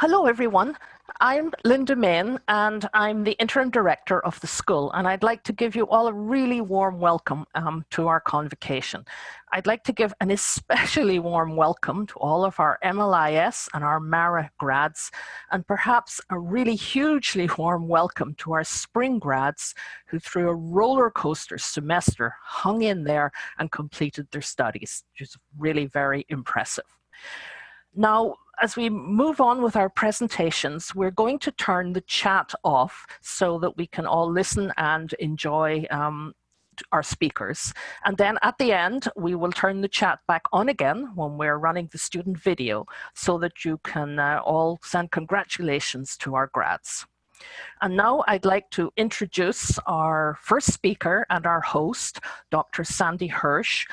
Hello, everyone. I'm Linda Main, and I'm the interim director of the school, and I'd like to give you all a really warm welcome um, to our convocation. I'd like to give an especially warm welcome to all of our MLIS and our MARA grads, and perhaps a really hugely warm welcome to our spring grads who through a roller coaster semester hung in there and completed their studies, which is really very impressive. Now, as we move on with our presentations, we're going to turn the chat off so that we can all listen and enjoy um, our speakers. And then at the end, we will turn the chat back on again when we're running the student video so that you can uh, all send congratulations to our grads. And now I'd like to introduce our first speaker and our host, Dr. Sandy Hirsch,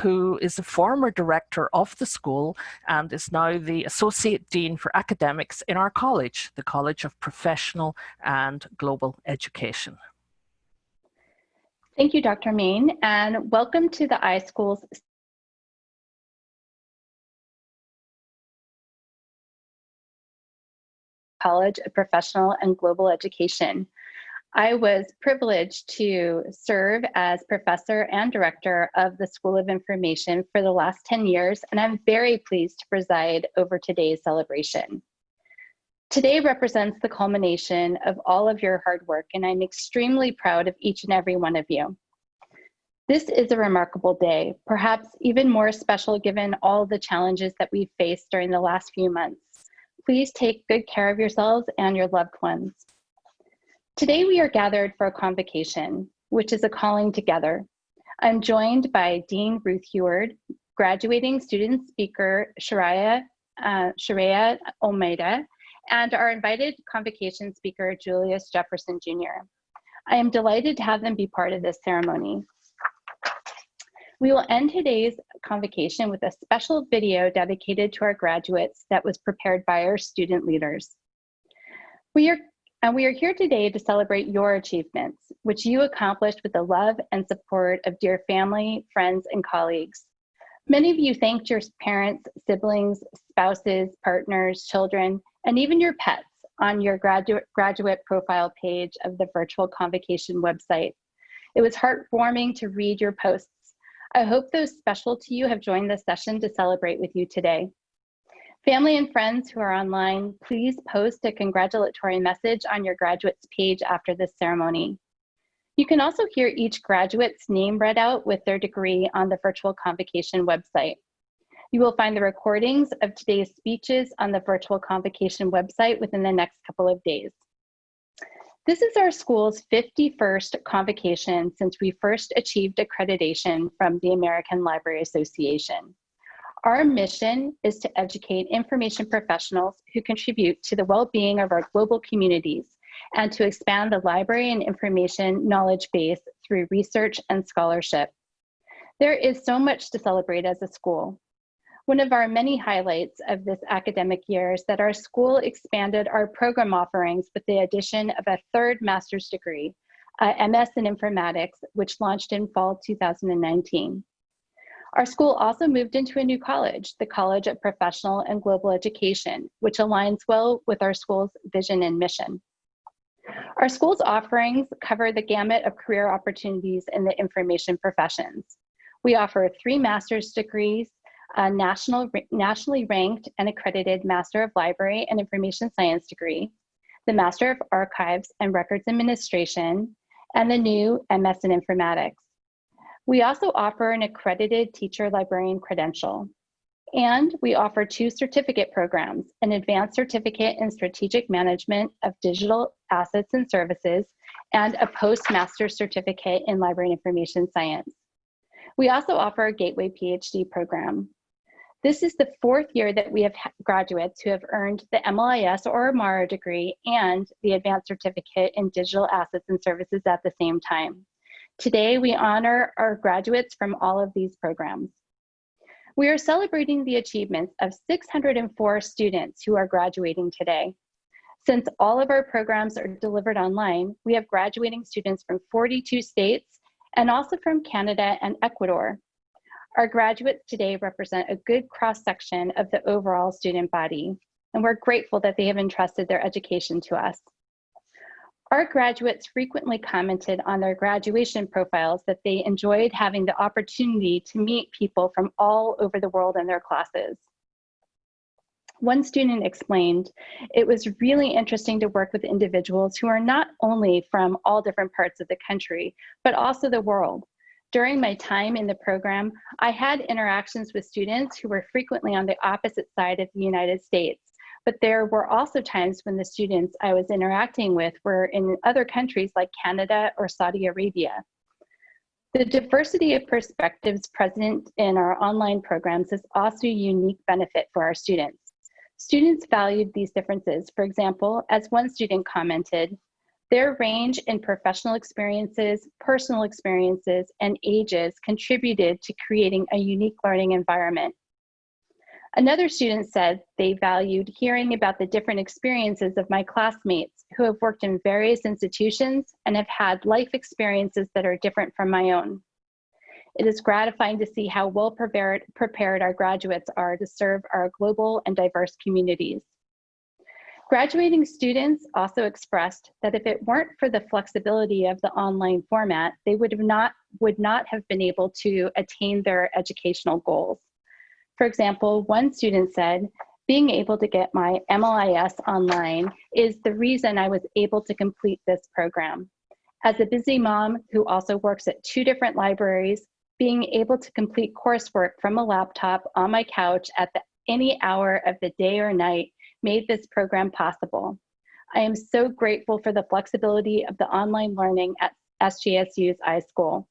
who is a former director of the school and is now the Associate Dean for Academics in our college, the College of Professional and Global Education. Thank you, Dr. Main, and welcome to the iSchools College of Professional and Global Education. I was privileged to serve as professor and director of the School of Information for the last 10 years, and I'm very pleased to preside over today's celebration. Today represents the culmination of all of your hard work, and I'm extremely proud of each and every one of you. This is a remarkable day, perhaps even more special given all the challenges that we've faced during the last few months. Please take good care of yourselves and your loved ones. Today we are gathered for a convocation, which is a calling together. I'm joined by Dean Ruth Huard, graduating student speaker Sharia, uh, Sharia Almeida, and our invited convocation speaker Julius Jefferson Jr. I am delighted to have them be part of this ceremony. We will end today's convocation with a special video dedicated to our graduates that was prepared by our student leaders. We are and we are here today to celebrate your achievements, which you accomplished with the love and support of dear family, friends, and colleagues. Many of you thanked your parents, siblings, spouses, partners, children, and even your pets on your graduate, graduate profile page of the virtual convocation website. It was heartwarming to read your posts. I hope those special to you have joined the session to celebrate with you today. Family and friends who are online, please post a congratulatory message on your graduates page after this ceremony. You can also hear each graduate's name read out with their degree on the virtual convocation website. You will find the recordings of today's speeches on the virtual convocation website within the next couple of days. This is our school's 51st convocation since we first achieved accreditation from the American Library Association. Our mission is to educate information professionals who contribute to the well-being of our global communities and to expand the library and information knowledge base through research and scholarship. There is so much to celebrate as a school. One of our many highlights of this academic year is that our school expanded our program offerings with the addition of a third master's degree, uh, MS in Informatics, which launched in fall 2019. Our school also moved into a new college, the College of Professional and Global Education, which aligns well with our school's vision and mission. Our school's offerings cover the gamut of career opportunities in the information professions. We offer three master's degrees, a national, nationally ranked and accredited Master of Library and Information Science degree, the Master of Archives and Records Administration, and the new MS in Informatics. We also offer an accredited teacher librarian credential. And we offer two certificate programs, an advanced certificate in strategic management of digital assets and services, and a postmaster certificate in library information science. We also offer a Gateway PhD program. This is the fourth year that we have graduates who have earned the MLIS or MARA degree and the advanced certificate in digital assets and services at the same time. Today, we honor our graduates from all of these programs. We are celebrating the achievements of 604 students who are graduating today. Since all of our programs are delivered online, we have graduating students from 42 states and also from Canada and Ecuador. Our graduates today represent a good cross-section of the overall student body. and we're grateful that they have entrusted their education to us. Our graduates frequently commented on their graduation profiles that they enjoyed having the opportunity to meet people from all over the world in their classes. One student explained, it was really interesting to work with individuals who are not only from all different parts of the country, but also the world. During my time in the program, I had interactions with students who were frequently on the opposite side of the United States. But there were also times when the students I was interacting with were in other countries like Canada or Saudi Arabia. The diversity of perspectives present in our online programs is also a unique benefit for our students. Students valued these differences. For example, as one student commented, their range in professional experiences, personal experiences, and ages contributed to creating a unique learning environment. Another student said they valued hearing about the different experiences of my classmates who have worked in various institutions and have had life experiences that are different from my own. It is gratifying to see how well prepared, our graduates are to serve our global and diverse communities. Graduating students also expressed that if it weren't for the flexibility of the online format, they would, have not, would not have been able to attain their educational goals. For example, one student said, being able to get my MLIS online is the reason I was able to complete this program. As a busy mom who also works at two different libraries, being able to complete coursework from a laptop on my couch at the, any hour of the day or night made this program possible. I am so grateful for the flexibility of the online learning at SJSU's iSchool.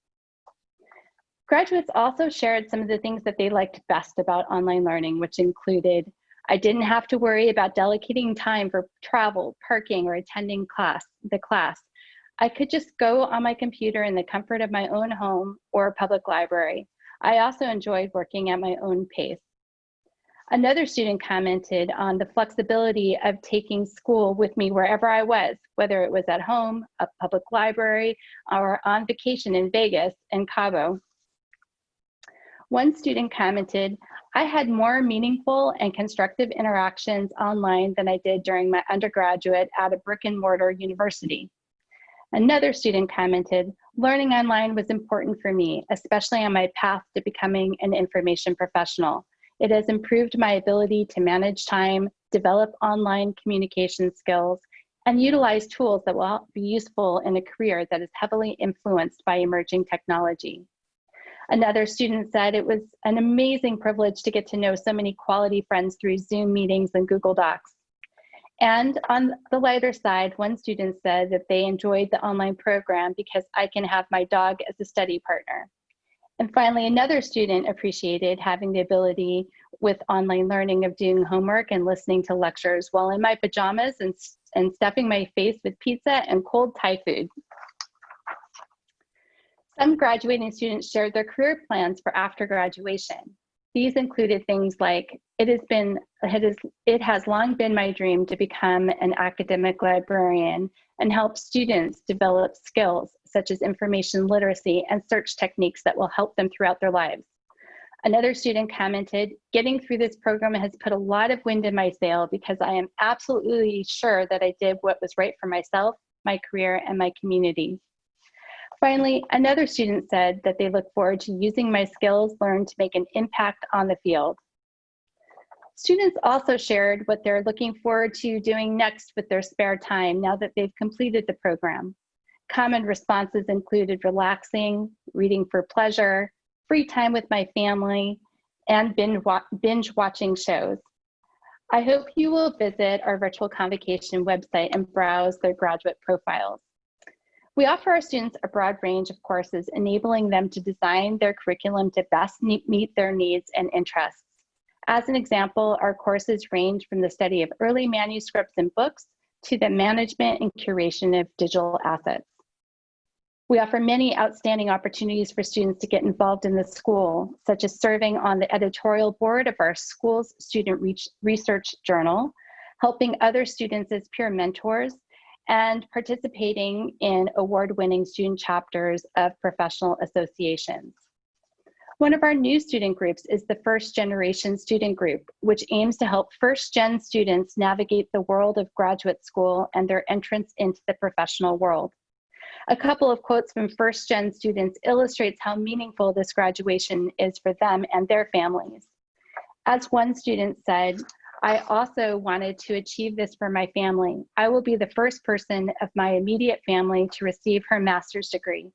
Graduates also shared some of the things that they liked best about online learning, which included, I didn't have to worry about delegating time for travel, parking, or attending class, the class. I could just go on my computer in the comfort of my own home or a public library. I also enjoyed working at my own pace. Another student commented on the flexibility of taking school with me wherever I was, whether it was at home, a public library, or on vacation in Vegas and Cabo. One student commented, I had more meaningful and constructive interactions online than I did during my undergraduate at a brick and mortar university. Another student commented, learning online was important for me, especially on my path to becoming an information professional. It has improved my ability to manage time, develop online communication skills, and utilize tools that will be useful in a career that is heavily influenced by emerging technology. Another student said it was an amazing privilege to get to know so many quality friends through Zoom meetings and Google Docs. And on the lighter side, one student said that they enjoyed the online program because I can have my dog as a study partner. And finally, another student appreciated having the ability with online learning of doing homework and listening to lectures while in my pajamas and, and stuffing my face with pizza and cold Thai food. Some graduating students shared their career plans for after graduation. These included things like, it has been, it, is, it has long been my dream to become an academic librarian and help students develop skills such as information literacy and search techniques that will help them throughout their lives. Another student commented, getting through this program has put a lot of wind in my sail because I am absolutely sure that I did what was right for myself, my career, and my community. Finally, another student said that they look forward to using my skills learned to make an impact on the field. Students also shared what they're looking forward to doing next with their spare time now that they've completed the program. Common responses included relaxing, reading for pleasure, free time with my family, and binge watching shows. I hope you will visit our virtual convocation website and browse their graduate profiles. We offer our students a broad range of courses, enabling them to design their curriculum to best meet their needs and interests. As an example, our courses range from the study of early manuscripts and books to the management and curation of digital assets. We offer many outstanding opportunities for students to get involved in the school, such as serving on the editorial board of our school's student research journal, helping other students as peer mentors, and participating in award-winning student chapters of professional associations. One of our new student groups is the First Generation Student Group, which aims to help first gen students navigate the world of graduate school and their entrance into the professional world. A couple of quotes from first gen students illustrates how meaningful this graduation is for them and their families. As one student said, I also wanted to achieve this for my family. I will be the first person of my immediate family to receive her master's degree.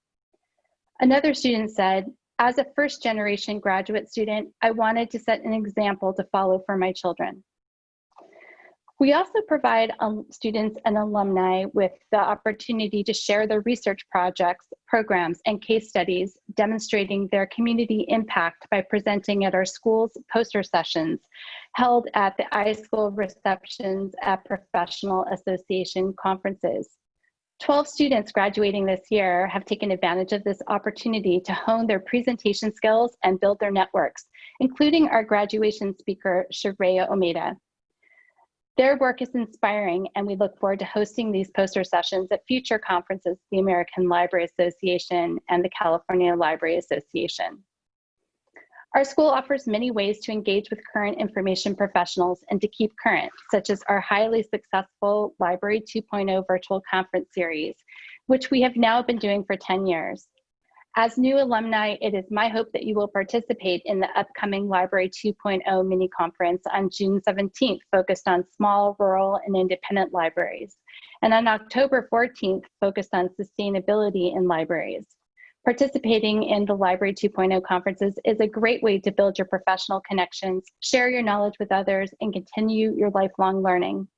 Another student said, as a first generation graduate student, I wanted to set an example to follow for my children. We also provide um, students and alumni with the opportunity to share their research projects, programs, and case studies demonstrating their community impact by presenting at our school's poster sessions held at the iSchool receptions at professional association conferences. 12 students graduating this year have taken advantage of this opportunity to hone their presentation skills and build their networks, including our graduation speaker, Sharia Almeida. Their work is inspiring, and we look forward to hosting these poster sessions at future conferences, the American Library Association and the California Library Association. Our school offers many ways to engage with current information professionals and to keep current, such as our highly successful Library 2.0 virtual conference series, which we have now been doing for 10 years. As new alumni, it is my hope that you will participate in the upcoming Library 2.0 mini conference on June 17th, focused on small, rural, and independent libraries, and on October 14th, focused on sustainability in libraries. Participating in the Library 2.0 conferences is a great way to build your professional connections, share your knowledge with others, and continue your lifelong learning.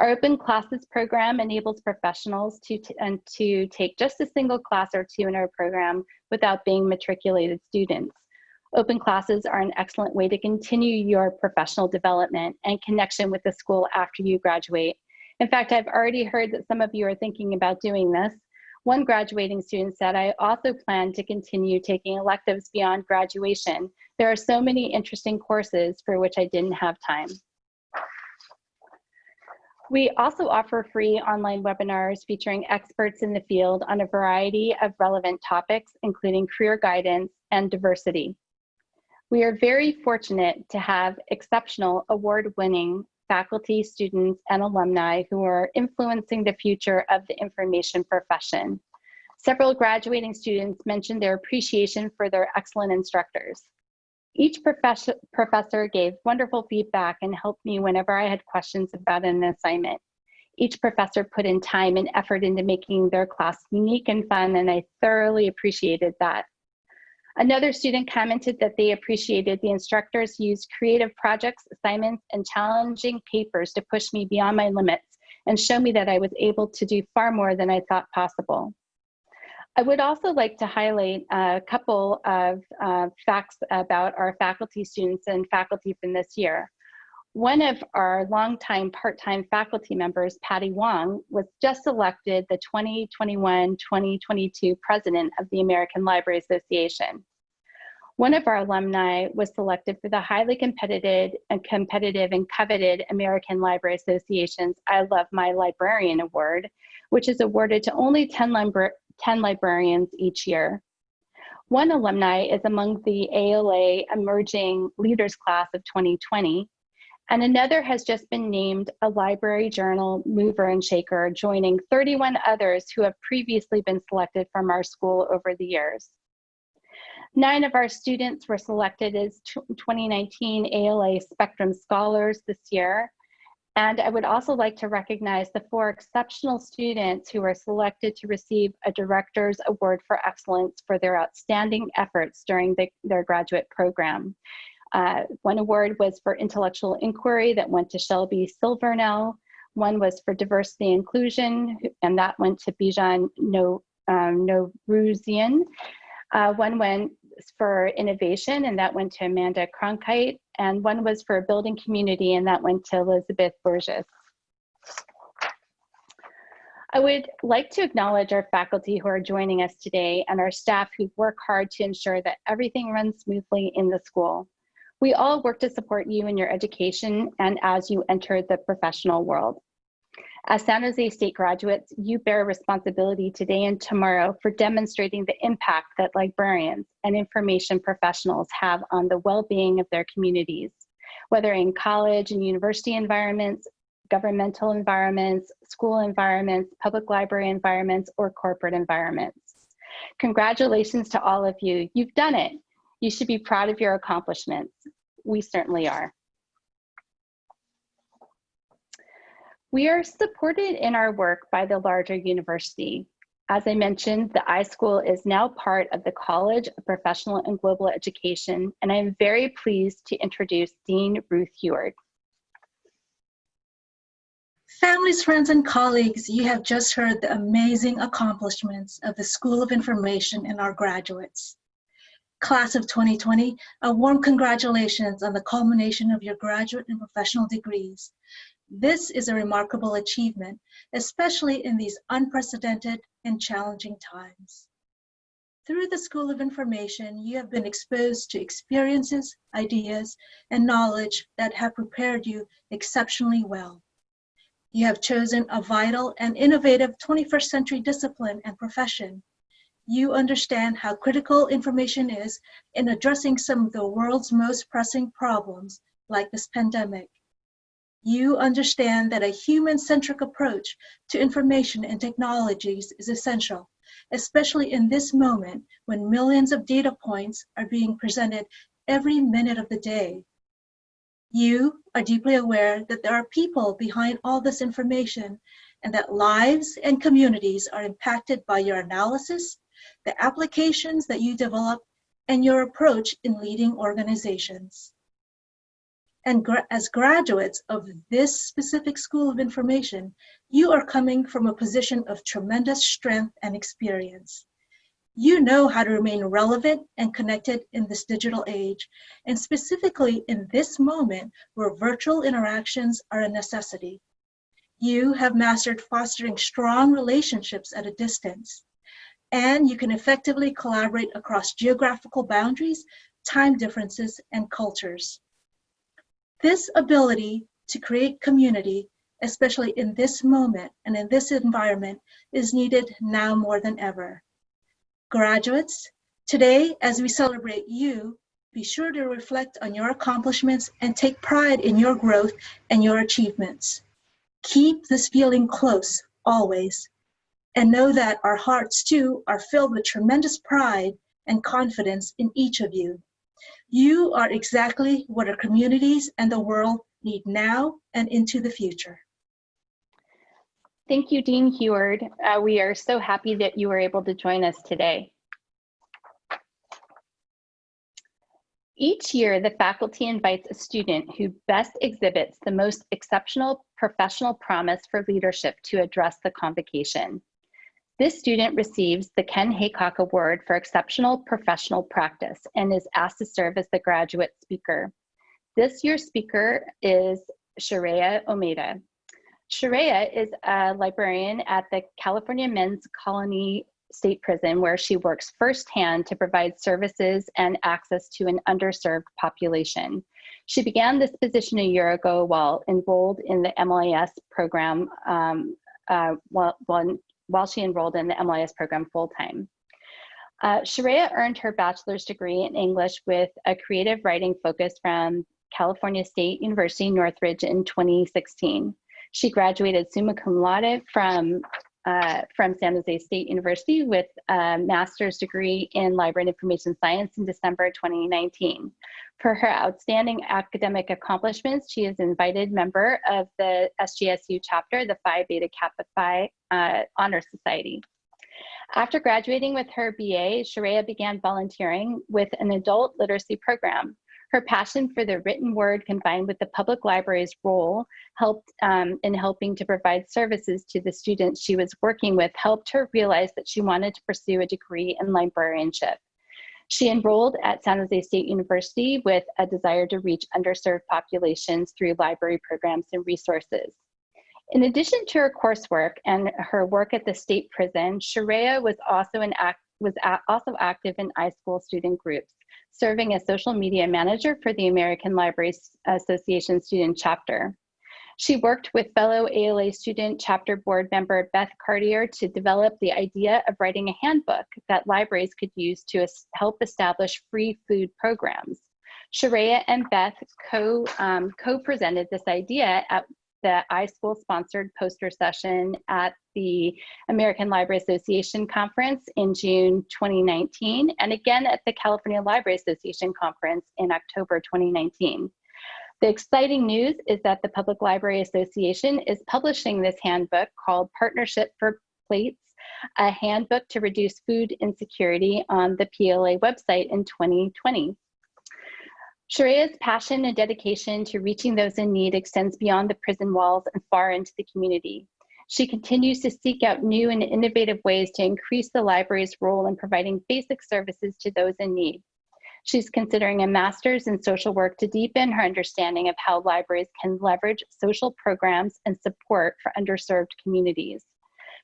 Our open classes program enables professionals to, and to take just a single class or two in our program without being matriculated students. Open classes are an excellent way to continue your professional development and connection with the school after you graduate. In fact, I've already heard that some of you are thinking about doing this. One graduating student said, I also plan to continue taking electives beyond graduation. There are so many interesting courses for which I didn't have time. We also offer free online webinars featuring experts in the field on a variety of relevant topics, including career guidance and diversity. We are very fortunate to have exceptional award-winning faculty, students, and alumni who are influencing the future of the information profession. Several graduating students mentioned their appreciation for their excellent instructors. Each professor, professor gave wonderful feedback and helped me whenever I had questions about an assignment. Each professor put in time and effort into making their class unique and fun, and I thoroughly appreciated that. Another student commented that they appreciated the instructors used creative projects, assignments, and challenging papers to push me beyond my limits and show me that I was able to do far more than I thought possible. I would also like to highlight a couple of uh, facts about our faculty students and faculty from this year. One of our longtime part-time faculty members, Patty Wong, was just elected the 2021-2022 president of the American Library Association. One of our alumni was selected for the highly competitive and competitive and coveted American Library Association's I Love My Librarian Award, which is awarded to only 10, 10 librarians each year. One alumni is among the ALA Emerging Leaders Class of 2020, and another has just been named a Library Journal Mover and Shaker, joining 31 others who have previously been selected from our school over the years. Nine of our students were selected as 2019 ALA Spectrum Scholars this year, and I would also like to recognize the four exceptional students who were selected to receive a Director's Award for Excellence for their outstanding efforts during the, their graduate program. Uh, one award was for intellectual inquiry that went to Shelby Silvernell. One was for diversity inclusion, and that went to Bijan no, um, Noruzian. Uh, one went for innovation, and that went to Amanda Cronkite and one was for building community, and that went to Elizabeth Burgess. I would like to acknowledge our faculty who are joining us today and our staff who work hard to ensure that everything runs smoothly in the school. We all work to support you in your education and as you enter the professional world. As San Jose State graduates, you bear responsibility today and tomorrow for demonstrating the impact that librarians and information professionals have on the well-being of their communities, whether in college and university environments, governmental environments, school environments, public library environments, or corporate environments. Congratulations to all of you. You've done it. You should be proud of your accomplishments. We certainly are. We are supported in our work by the larger university. As I mentioned, the iSchool is now part of the College of Professional and Global Education, and I'm very pleased to introduce Dean Ruth Huard. Families, friends, and colleagues, you have just heard the amazing accomplishments of the School of Information and our graduates. Class of 2020, a warm congratulations on the culmination of your graduate and professional degrees. This is a remarkable achievement, especially in these unprecedented and challenging times. Through the School of Information, you have been exposed to experiences, ideas, and knowledge that have prepared you exceptionally well. You have chosen a vital and innovative 21st century discipline and profession. You understand how critical information is in addressing some of the world's most pressing problems, like this pandemic you understand that a human-centric approach to information and technologies is essential, especially in this moment when millions of data points are being presented every minute of the day. You are deeply aware that there are people behind all this information and that lives and communities are impacted by your analysis, the applications that you develop, and your approach in leading organizations. And gra as graduates of this specific School of Information, you are coming from a position of tremendous strength and experience. You know how to remain relevant and connected in this digital age, and specifically in this moment where virtual interactions are a necessity. You have mastered fostering strong relationships at a distance, and you can effectively collaborate across geographical boundaries, time differences, and cultures. This ability to create community, especially in this moment and in this environment, is needed now more than ever. Graduates, today as we celebrate you, be sure to reflect on your accomplishments and take pride in your growth and your achievements. Keep this feeling close, always, and know that our hearts too are filled with tremendous pride and confidence in each of you. You are exactly what our communities and the world need now and into the future. Thank you, Dean Huard. Uh, we are so happy that you were able to join us today. Each year, the faculty invites a student who best exhibits the most exceptional professional promise for leadership to address the convocation. This student receives the Ken Haycock Award for Exceptional Professional Practice and is asked to serve as the graduate speaker. This year's speaker is Sharia Almeida. Sharia is a librarian at the California Men's Colony State Prison where she works firsthand to provide services and access to an underserved population. She began this position a year ago while enrolled in the MLIS program um, uh, while, while she enrolled in the MLIS program full-time. Uh, Sharia earned her bachelor's degree in English with a creative writing focus from California State University, Northridge in 2016. She graduated summa cum laude from, uh, from San Jose State University with a master's degree in library and information science in December 2019. For her outstanding academic accomplishments, she is an invited member of the SJSU chapter, the Phi Beta Kappa Phi uh, Honor Society. After graduating with her BA, Sharia began volunteering with an adult literacy program. Her passion for the written word combined with the public library's role helped um, in helping to provide services to the students she was working with helped her realize that she wanted to pursue a degree in librarianship. She enrolled at San Jose State University with a desire to reach underserved populations through library programs and resources. In addition to her coursework and her work at the state prison, Sharia was also an act, was also active in iSchool student groups, serving as social media manager for the American Library Association student chapter. She worked with fellow ALA student chapter board member Beth Cartier to develop the idea of writing a handbook that libraries could use to help establish free food programs. Sharia and Beth co, um, co-presented this idea at the iSchool sponsored poster session at the American Library Association conference in June 2019, and again at the California Library Association conference in October 2019. The exciting news is that the Public Library Association is publishing this handbook called Partnership for Plates, a handbook to reduce food insecurity on the PLA website in 2020. Sharia's passion and dedication to reaching those in need extends beyond the prison walls and far into the community. She continues to seek out new and innovative ways to increase the library's role in providing basic services to those in need. She's considering a master's in social work to deepen her understanding of how libraries can leverage social programs and support for underserved communities.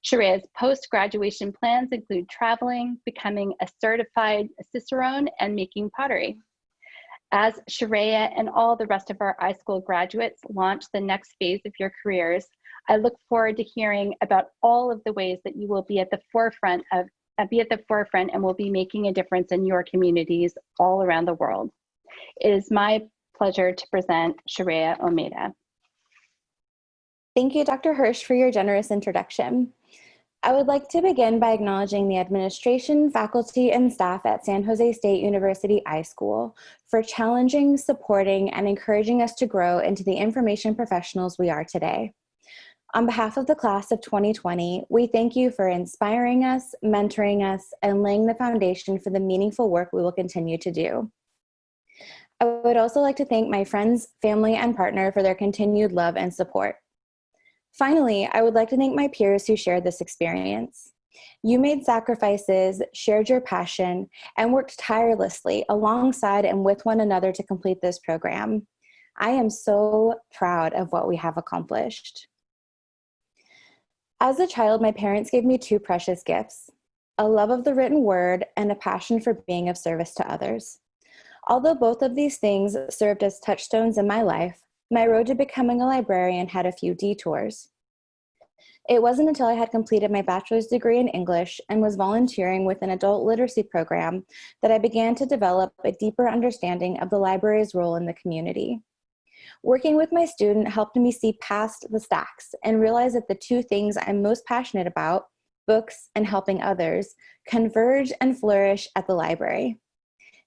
Sharia's post-graduation plans include traveling, becoming a certified Cicerone, and making pottery. As Sharia and all the rest of our iSchool graduates launch the next phase of your careers, I look forward to hearing about all of the ways that you will be at the forefront of uh, be at the forefront and will be making a difference in your communities all around the world. It is my pleasure to present Sharia Almeida. Thank you, Dr. Hirsch, for your generous introduction. I would like to begin by acknowledging the administration, faculty, and staff at San Jose State University iSchool for challenging, supporting, and encouraging us to grow into the information professionals we are today. On behalf of the class of 2020, we thank you for inspiring us, mentoring us, and laying the foundation for the meaningful work we will continue to do. I would also like to thank my friends, family, and partner for their continued love and support. Finally, I would like to thank my peers who shared this experience. You made sacrifices, shared your passion, and worked tirelessly alongside and with one another to complete this program. I am so proud of what we have accomplished. As a child, my parents gave me two precious gifts, a love of the written word and a passion for being of service to others. Although both of these things served as touchstones in my life, my road to becoming a librarian had a few detours. It wasn't until I had completed my bachelor's degree in English and was volunteering with an adult literacy program that I began to develop a deeper understanding of the library's role in the community. Working with my student helped me see past the stacks and realize that the two things I'm most passionate about, books and helping others, converge and flourish at the library.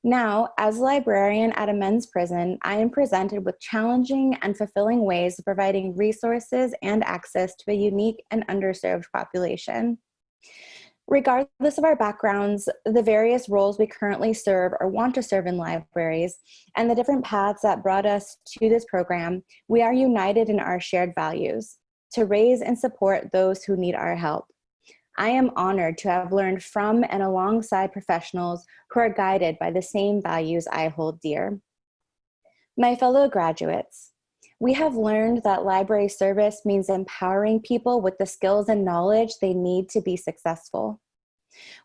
Now, as a librarian at a men's prison, I am presented with challenging and fulfilling ways of providing resources and access to a unique and underserved population. Regardless of our backgrounds, the various roles we currently serve or want to serve in libraries, and the different paths that brought us to this program, we are united in our shared values to raise and support those who need our help. I am honored to have learned from and alongside professionals who are guided by the same values I hold dear. My fellow graduates, we have learned that library service means empowering people with the skills and knowledge they need to be successful.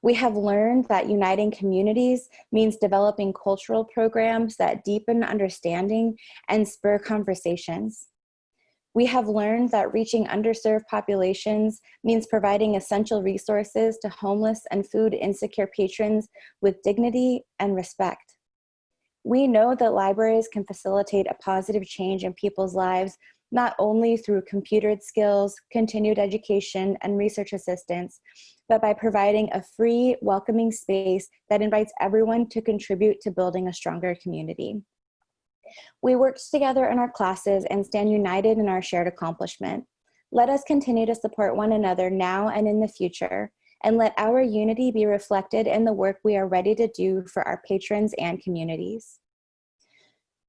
We have learned that uniting communities means developing cultural programs that deepen understanding and spur conversations. We have learned that reaching underserved populations means providing essential resources to homeless and food insecure patrons with dignity and respect. We know that libraries can facilitate a positive change in people's lives, not only through computered skills, continued education, and research assistance, but by providing a free, welcoming space that invites everyone to contribute to building a stronger community. We worked together in our classes and stand united in our shared accomplishment. Let us continue to support one another now and in the future, and let our unity be reflected in the work we are ready to do for our patrons and communities.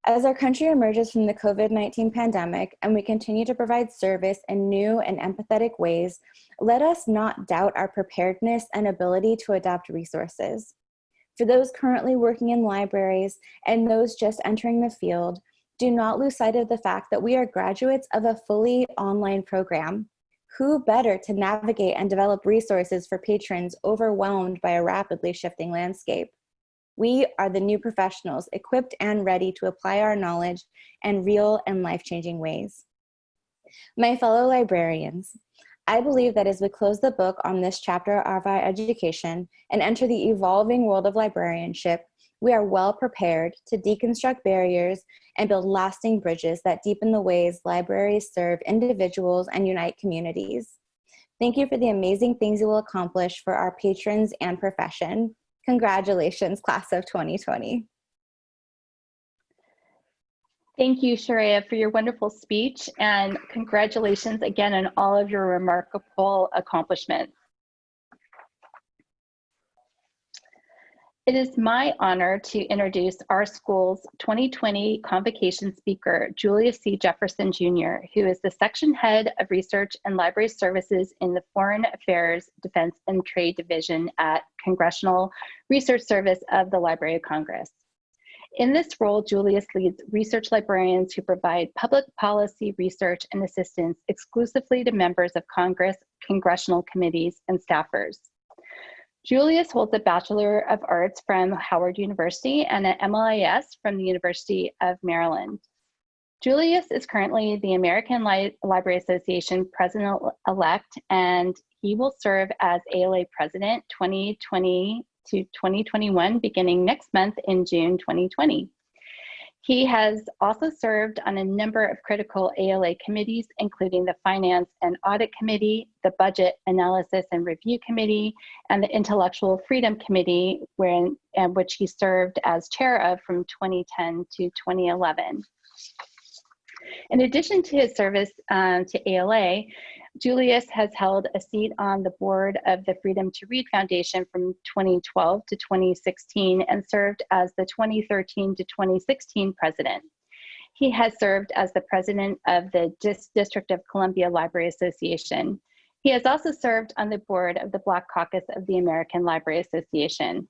As our country emerges from the COVID-19 pandemic and we continue to provide service in new and empathetic ways, let us not doubt our preparedness and ability to adapt resources. For those currently working in libraries and those just entering the field, do not lose sight of the fact that we are graduates of a fully online program. Who better to navigate and develop resources for patrons overwhelmed by a rapidly shifting landscape? We are the new professionals equipped and ready to apply our knowledge in real and life-changing ways. My fellow librarians, I believe that as we close the book on this chapter of our education and enter the evolving world of librarianship, we are well prepared to deconstruct barriers and build lasting bridges that deepen the ways libraries serve individuals and unite communities. Thank you for the amazing things you will accomplish for our patrons and profession. Congratulations, class of 2020. Thank you, Sharia, for your wonderful speech and congratulations again on all of your remarkable accomplishments. It is my honor to introduce our school's 2020 convocation speaker, Julius C. Jefferson Jr., who is the section head of research and library services in the Foreign Affairs, Defense and Trade Division at Congressional Research Service of the Library of Congress. In this role, Julius leads research librarians who provide public policy research and assistance exclusively to members of Congress, congressional committees, and staffers. Julius holds a Bachelor of Arts from Howard University and an MLIS from the University of Maryland. Julius is currently the American Li Library Association President-elect and he will serve as ALA President 2020 to 2021 beginning next month in June 2020. He has also served on a number of critical ALA committees, including the Finance and Audit Committee, the Budget Analysis and Review Committee, and the Intellectual Freedom Committee, wherein, which he served as chair of from 2010 to 2011. In addition to his service um, to ALA, Julius has held a seat on the board of the Freedom to Read Foundation from 2012 to 2016 and served as the 2013 to 2016 president. He has served as the president of the Dis District of Columbia Library Association. He has also served on the board of the Black Caucus of the American Library Association.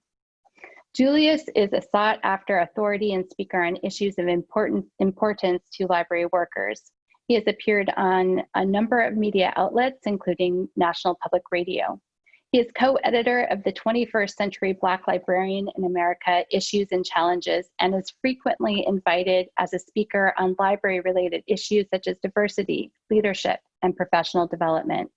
Julius is a sought after authority and speaker on issues of important, importance to library workers. He has appeared on a number of media outlets, including National Public Radio. He is co-editor of the 21st Century Black Librarian in America Issues and Challenges and is frequently invited as a speaker on library-related issues such as diversity, leadership, and professional development.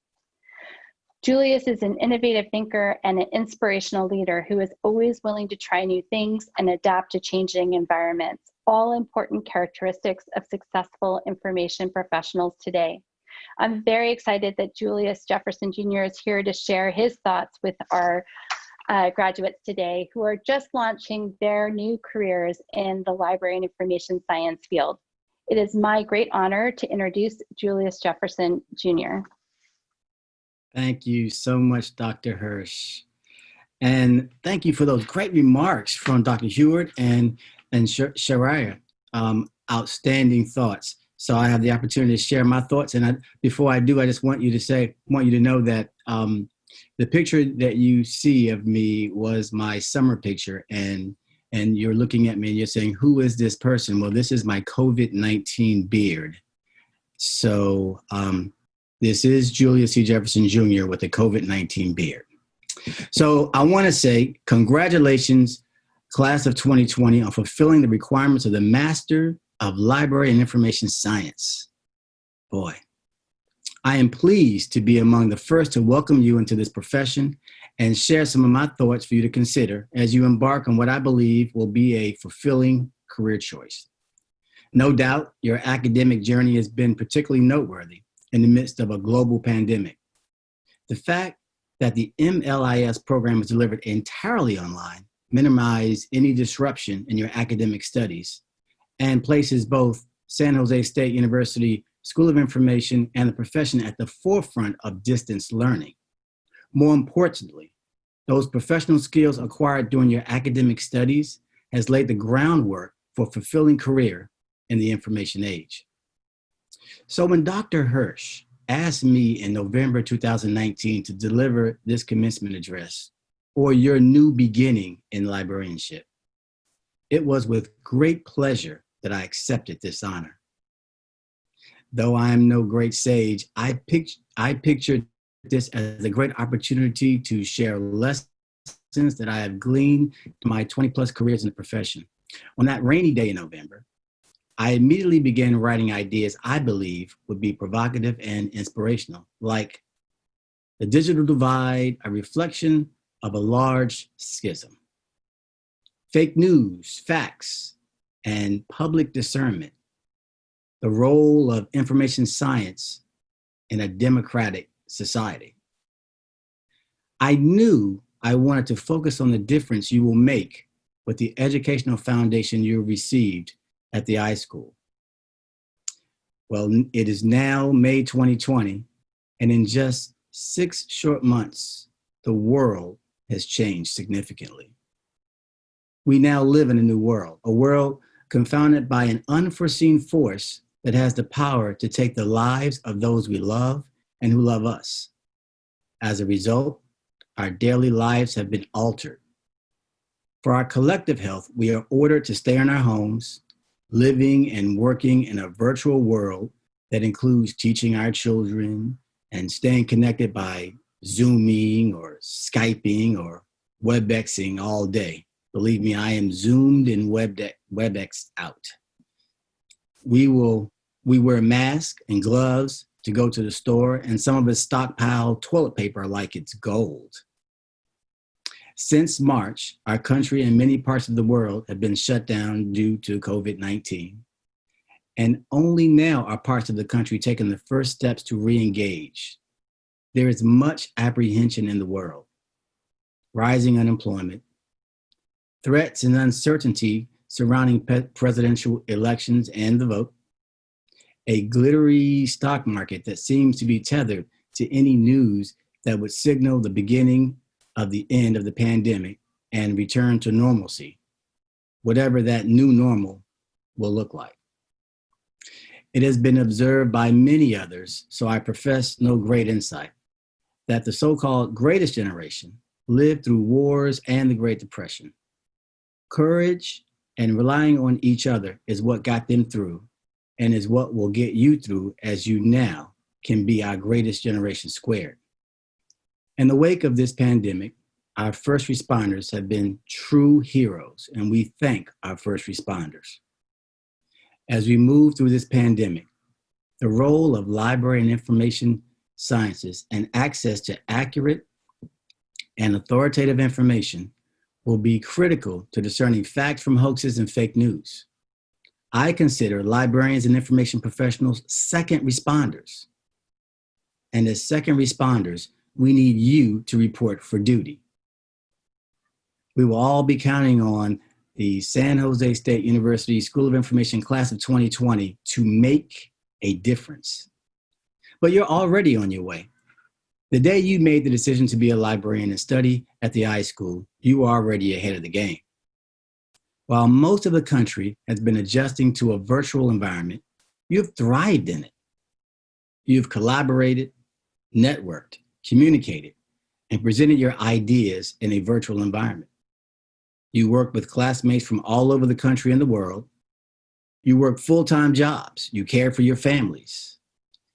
Julius is an innovative thinker and an inspirational leader who is always willing to try new things and adapt to changing environments, all important characteristics of successful information professionals today. I'm very excited that Julius Jefferson Jr. is here to share his thoughts with our uh, graduates today who are just launching their new careers in the library and information science field. It is my great honor to introduce Julius Jefferson Jr. Thank you so much, Dr. Hirsch. And thank you for those great remarks from Dr. Huard and, and Sharia. Um, outstanding thoughts. So I have the opportunity to share my thoughts. And I, before I do, I just want you to say, want you to know that um, the picture that you see of me was my summer picture. And, and you're looking at me and you're saying, who is this person? Well, this is my COVID-19 beard. So um, this is Julius C. Jefferson Jr. with a COVID-19 beard. So I want to say congratulations, class of 2020, on fulfilling the requirements of the Master of Library and Information Science. Boy, I am pleased to be among the first to welcome you into this profession and share some of my thoughts for you to consider as you embark on what I believe will be a fulfilling career choice. No doubt your academic journey has been particularly noteworthy in the midst of a global pandemic. The fact that the MLIS program is delivered entirely online minimize any disruption in your academic studies and places both San Jose State University School of Information and the profession at the forefront of distance learning. More importantly, those professional skills acquired during your academic studies has laid the groundwork for fulfilling career in the information age. So when Dr. Hirsch asked me in November 2019 to deliver this commencement address, or your new beginning in librarianship, it was with great pleasure that I accepted this honor. Though I am no great sage, I, pict I pictured this as a great opportunity to share lessons that I have gleaned in my 20 plus careers in the profession. On that rainy day in November, I immediately began writing ideas I believe would be provocative and inspirational, like The Digital Divide, a reflection of a large schism. Fake news, facts, and public discernment. The role of information science in a democratic society. I knew I wanted to focus on the difference you will make with the educational foundation you received at the iSchool. Well, it is now May 2020, and in just six short months, the world has changed significantly. We now live in a new world, a world confounded by an unforeseen force that has the power to take the lives of those we love and who love us. As a result, our daily lives have been altered. For our collective health, we are ordered to stay in our homes, living and working in a virtual world that includes teaching our children and staying connected by Zooming or Skyping or WebExing all day. Believe me, I am Zoomed and WebEx out. We will, we wear masks and gloves to go to the store and some of us stockpile toilet paper like it's gold. Since March, our country and many parts of the world have been shut down due to COVID-19. And only now are parts of the country taking the first steps to re-engage. There is much apprehension in the world. Rising unemployment, threats and uncertainty surrounding presidential elections and the vote, a glittery stock market that seems to be tethered to any news that would signal the beginning of the end of the pandemic and return to normalcy, whatever that new normal will look like. It has been observed by many others, so I profess no great insight, that the so-called greatest generation lived through wars and the Great Depression. Courage and relying on each other is what got them through and is what will get you through as you now can be our greatest generation squared. In the wake of this pandemic, our first responders have been true heroes, and we thank our first responders. As we move through this pandemic, the role of library and information sciences and access to accurate and authoritative information will be critical to discerning facts from hoaxes and fake news. I consider librarians and information professionals second responders. And as second responders, we need you to report for duty. We will all be counting on the San Jose State University School of Information class of 2020 to make a difference. But you're already on your way. The day you made the decision to be a librarian and study at the iSchool, you were already ahead of the game. While most of the country has been adjusting to a virtual environment, you've thrived in it. You've collaborated, networked, communicated, and presented your ideas in a virtual environment. You work with classmates from all over the country and the world. You work full-time jobs. You care for your families.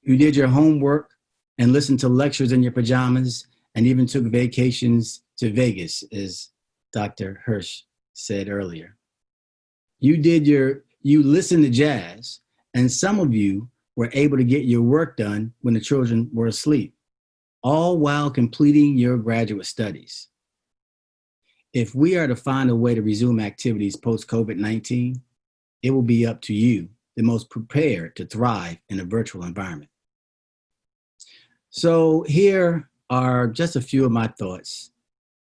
You did your homework and listened to lectures in your pajamas and even took vacations to Vegas, as Dr. Hirsch said earlier. You did your, you listened to jazz, and some of you were able to get your work done when the children were asleep all while completing your graduate studies. If we are to find a way to resume activities post-COVID-19, it will be up to you, the most prepared to thrive in a virtual environment. So here are just a few of my thoughts.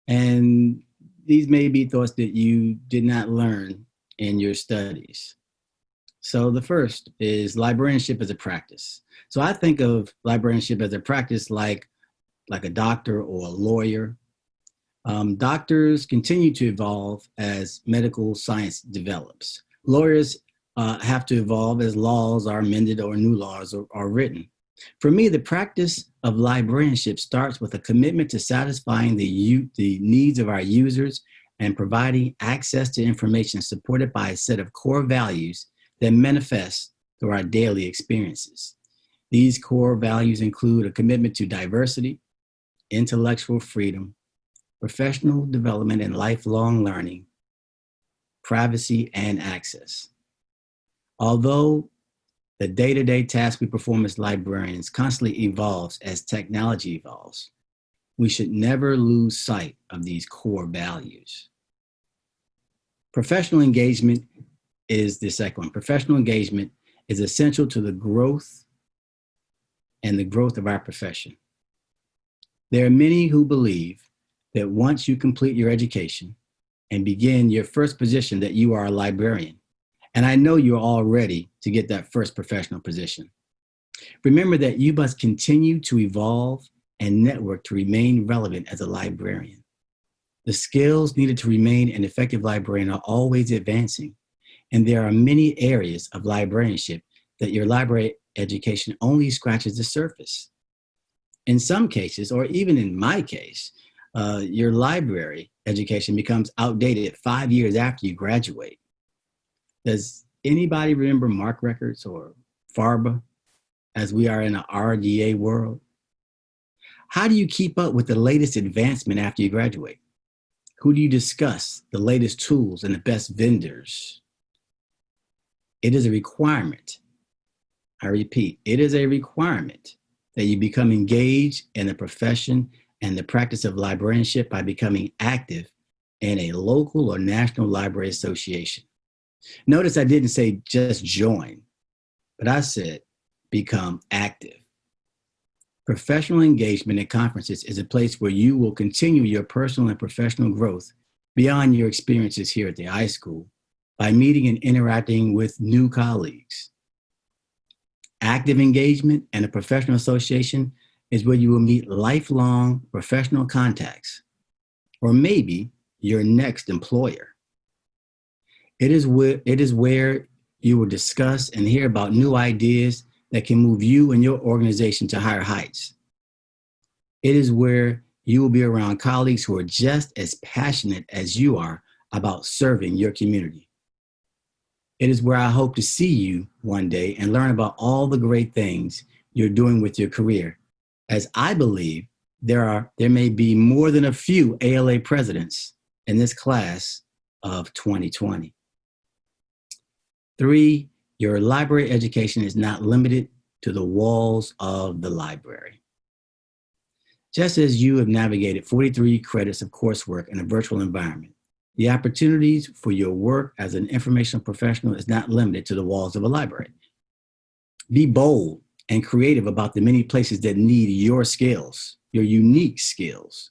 And these may be thoughts that you did not learn in your studies. So the first is librarianship as a practice. So I think of librarianship as a practice like like a doctor or a lawyer. Um, doctors continue to evolve as medical science develops. Lawyers uh, have to evolve as laws are amended or new laws are, are written. For me, the practice of librarianship starts with a commitment to satisfying the, the needs of our users and providing access to information supported by a set of core values that manifest through our daily experiences. These core values include a commitment to diversity, intellectual freedom, professional development and lifelong learning, privacy and access. Although the day-to-day task we perform as librarians constantly evolves as technology evolves, we should never lose sight of these core values. Professional engagement is the second one. Professional engagement is essential to the growth and the growth of our profession. There are many who believe that once you complete your education and begin your first position that you are a librarian. And I know you're all ready to get that first professional position. Remember that you must continue to evolve and network to remain relevant as a librarian. The skills needed to remain an effective librarian are always advancing, and there are many areas of librarianship that your library education only scratches the surface. In some cases, or even in my case, uh, your library education becomes outdated five years after you graduate. Does anybody remember MARC records or FRBR as we are in an RDA world? How do you keep up with the latest advancement after you graduate? Who do you discuss the latest tools and the best vendors? It is a requirement. I repeat, it is a requirement that you become engaged in the profession and the practice of librarianship by becoming active in a local or national library association. Notice I didn't say just join, but I said become active. Professional engagement at conferences is a place where you will continue your personal and professional growth beyond your experiences here at the iSchool by meeting and interacting with new colleagues. Active engagement and a professional association is where you will meet lifelong professional contacts, or maybe your next employer. It is where, it is where you will discuss and hear about new ideas that can move you and your organization to higher heights. It is where you will be around colleagues who are just as passionate as you are about serving your community. It is where I hope to see you one day and learn about all the great things you're doing with your career, as I believe there are there may be more than a few ALA presidents in this class of 2020. Three, your library education is not limited to the walls of the library. Just as you have navigated 43 credits of coursework in a virtual environment, the opportunities for your work as an informational professional is not limited to the walls of a library. Be bold and creative about the many places that need your skills, your unique skills.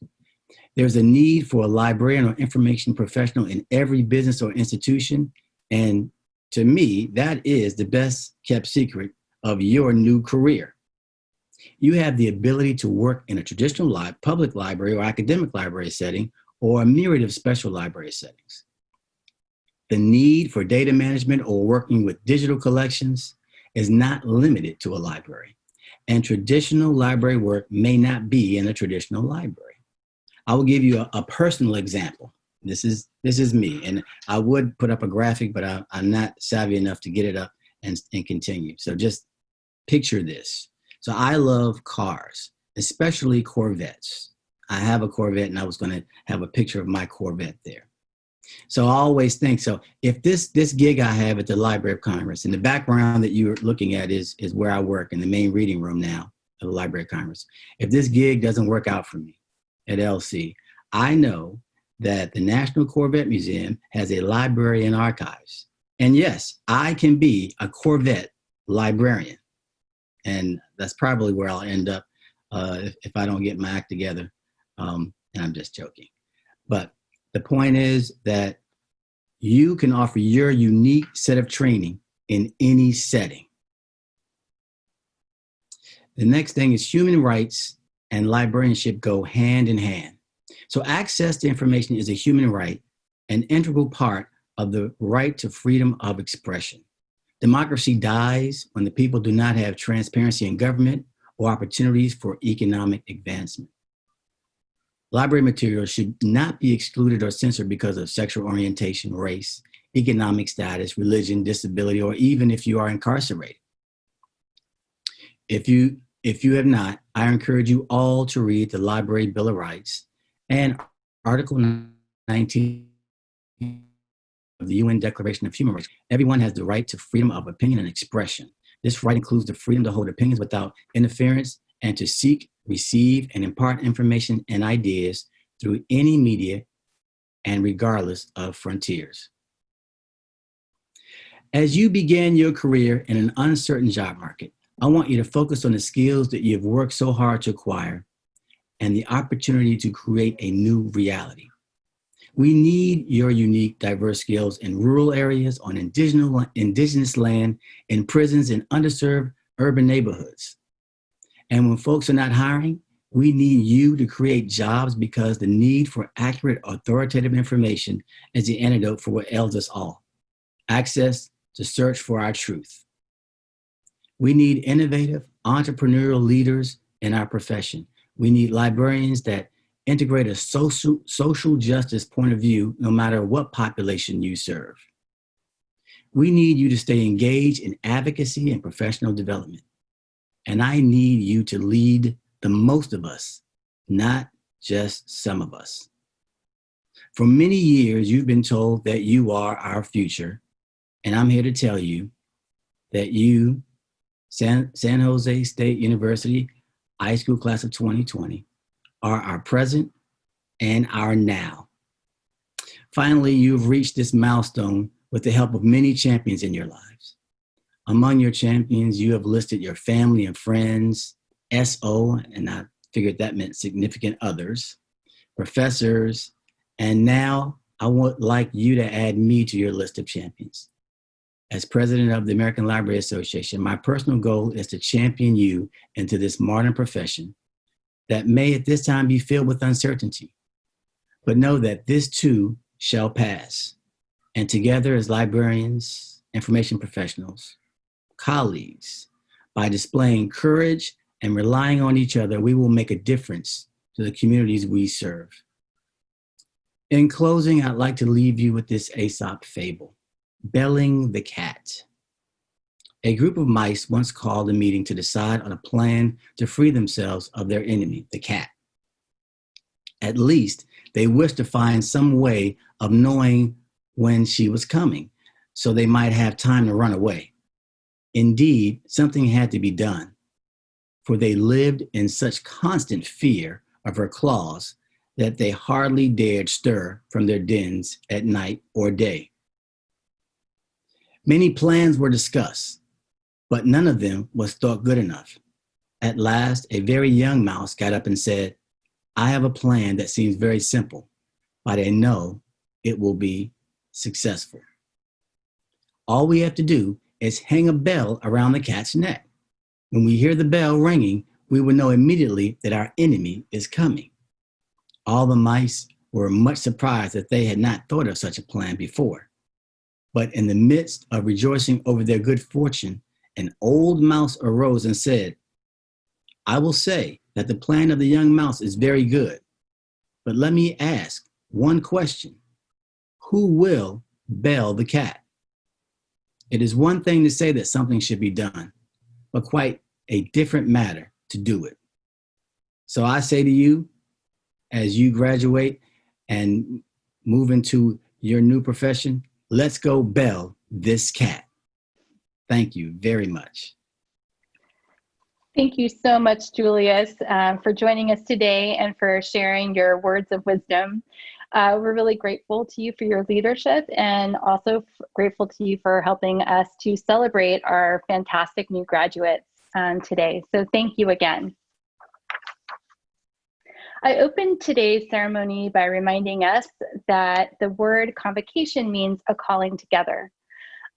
There's a need for a librarian or information professional in every business or institution, and to me, that is the best kept secret of your new career. You have the ability to work in a traditional li public library or academic library setting or a myriad of special library settings. The need for data management or working with digital collections is not limited to a library, and traditional library work may not be in a traditional library. I will give you a, a personal example. This is this is me, and I would put up a graphic, but I, am not savvy enough to get it up and, and continue. So just picture this. So I love cars, especially Corvettes. I have a Corvette, and I was going to have a picture of my Corvette there. So I always think so. If this this gig I have at the Library of Congress, and the background that you're looking at is is where I work in the main reading room now of the Library of Congress. If this gig doesn't work out for me at LC, I know that the National Corvette Museum has a library and archives. And yes, I can be a Corvette librarian. And that's probably where I'll end up uh, if, if, I don't get my act together. Um, and I'm just joking. But the point is that you can offer your unique set of training in any setting. The next thing is human rights and librarianship go hand in hand. So access to information is a human right, an integral part of the right to freedom of expression. Democracy dies when the people do not have transparency in government or opportunities for economic advancement. Library materials should not be excluded or censored because of sexual orientation, race, economic status, religion, disability, or even if you are incarcerated. If you, if you have not, I encourage you all to read the Library Bill of Rights and Article 19 of the UN Declaration of Human Rights, everyone has the right to freedom of opinion and expression. This right includes the freedom to hold opinions without interference and to seek, receive, and impart information and ideas through any media and regardless of frontiers. As you begin your career in an uncertain job market, I want you to focus on the skills that you've worked so hard to acquire and the opportunity to create a new reality. We need your unique, diverse skills in rural areas, on indigenous, land, in prisons, in underserved urban neighborhoods. And when folks are not hiring, we need you to create jobs because the need for accurate, authoritative information is the antidote for what ails us all. Access to search for our truth. We need innovative, entrepreneurial leaders in our profession. We need librarians that integrate a social, social justice point of view no matter what population you serve. We need you to stay engaged in advocacy and professional development. And I need you to lead the most of us, not just some of us. For many years, you've been told that you are our future. And I'm here to tell you that you, San, San Jose State University iSchool Class of 2020, are our present and our now. Finally, you've reached this milestone with the help of many champions in your lives. Among your champions, you have listed your family and friends, SO, and I figured that meant significant others, professors, and now I would like you to add me to your list of champions. As president of the American Library Association, my personal goal is to champion you into this modern profession that may at this time be filled with uncertainty. But know that this too shall pass. And together as librarians, information professionals, colleagues, by displaying courage and relying on each other, we will make a difference to the communities we serve. In closing, I'd like to leave you with this Aesop fable, Belling the Cat. A group of mice once called a meeting to decide on a plan to free themselves of their enemy, the cat. At least they wished to find some way of knowing when she was coming so they might have time to run away. Indeed, something had to be done, for they lived in such constant fear of her claws that they hardly dared stir from their dens at night or day. Many plans were discussed, but none of them was thought good enough. At last, a very young mouse got up and said, I have a plan that seems very simple, but I know it will be successful. All we have to do is hang a bell around the cat's neck. When we hear the bell ringing, we will know immediately that our enemy is coming. All the mice were much surprised that they had not thought of such a plan before. But in the midst of rejoicing over their good fortune, an old mouse arose and said, I will say that the plan of the young mouse is very good, but let me ask one question. Who will bell the cat? It is one thing to say that something should be done, but quite a different matter to do it. So I say to you, as you graduate and move into your new profession, let's go bell this cat. Thank you very much. Thank you so much, Julius, uh, for joining us today and for sharing your words of wisdom. Uh, we're really grateful to you for your leadership and also grateful to you for helping us to celebrate our fantastic new graduates um, today. So thank you again. I opened today's ceremony by reminding us that the word convocation means a calling together.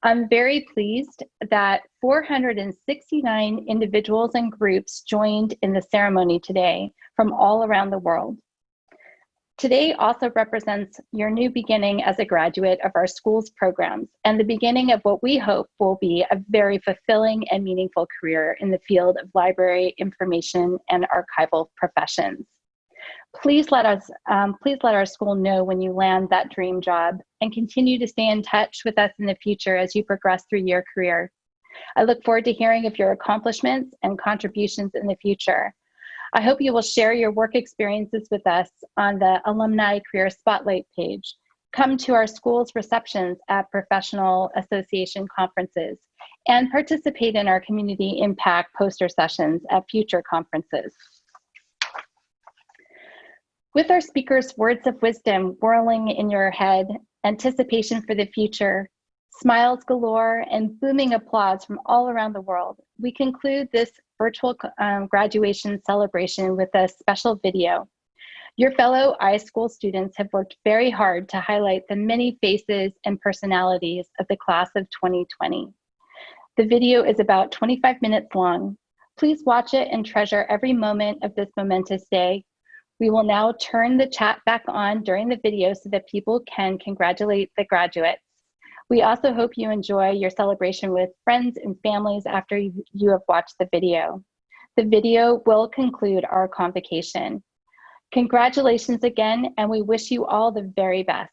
I'm very pleased that 469 individuals and groups joined in the ceremony today from all around the world. Today also represents your new beginning as a graduate of our school's programs and the beginning of what we hope will be a very fulfilling and meaningful career in the field of library, information, and archival professions. Please let us, um, please let our school know when you land that dream job and continue to stay in touch with us in the future as you progress through your career. I look forward to hearing of your accomplishments and contributions in the future. I hope you will share your work experiences with us on the Alumni Career Spotlight page. come to our school's receptions at professional association conferences, and participate in our community impact poster sessions at future conferences. With our speakers' words of wisdom whirling in your head, anticipation for the future, smiles galore, and booming applause from all around the world, we conclude this virtual um, graduation celebration with a special video. Your fellow iSchool students have worked very hard to highlight the many faces and personalities of the class of 2020. The video is about 25 minutes long. Please watch it and treasure every moment of this momentous day. We will now turn the chat back on during the video so that people can congratulate the graduates. We also hope you enjoy your celebration with friends and families after you have watched the video. The video will conclude our convocation. Congratulations again, and we wish you all the very best.